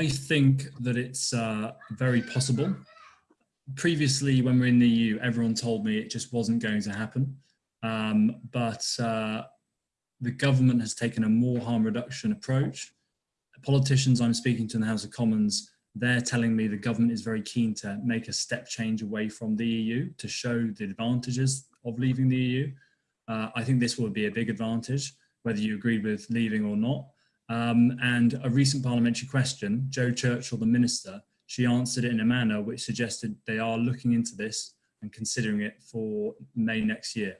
I think that it's uh, very possible. Previously, when we are in the EU, everyone told me it just wasn't going to happen. Um, but uh, the government has taken a more harm reduction approach. Politicians I'm speaking to in the House of Commons, they're telling me the government is very keen to make a step change away from the EU to show the advantages of leaving the EU. Uh, I think this will be a big advantage, whether you agree with leaving or not. Um, and a recent parliamentary question, Jo Churchill, the minister, she answered it in a manner which suggested they are looking into this and considering it for May next year.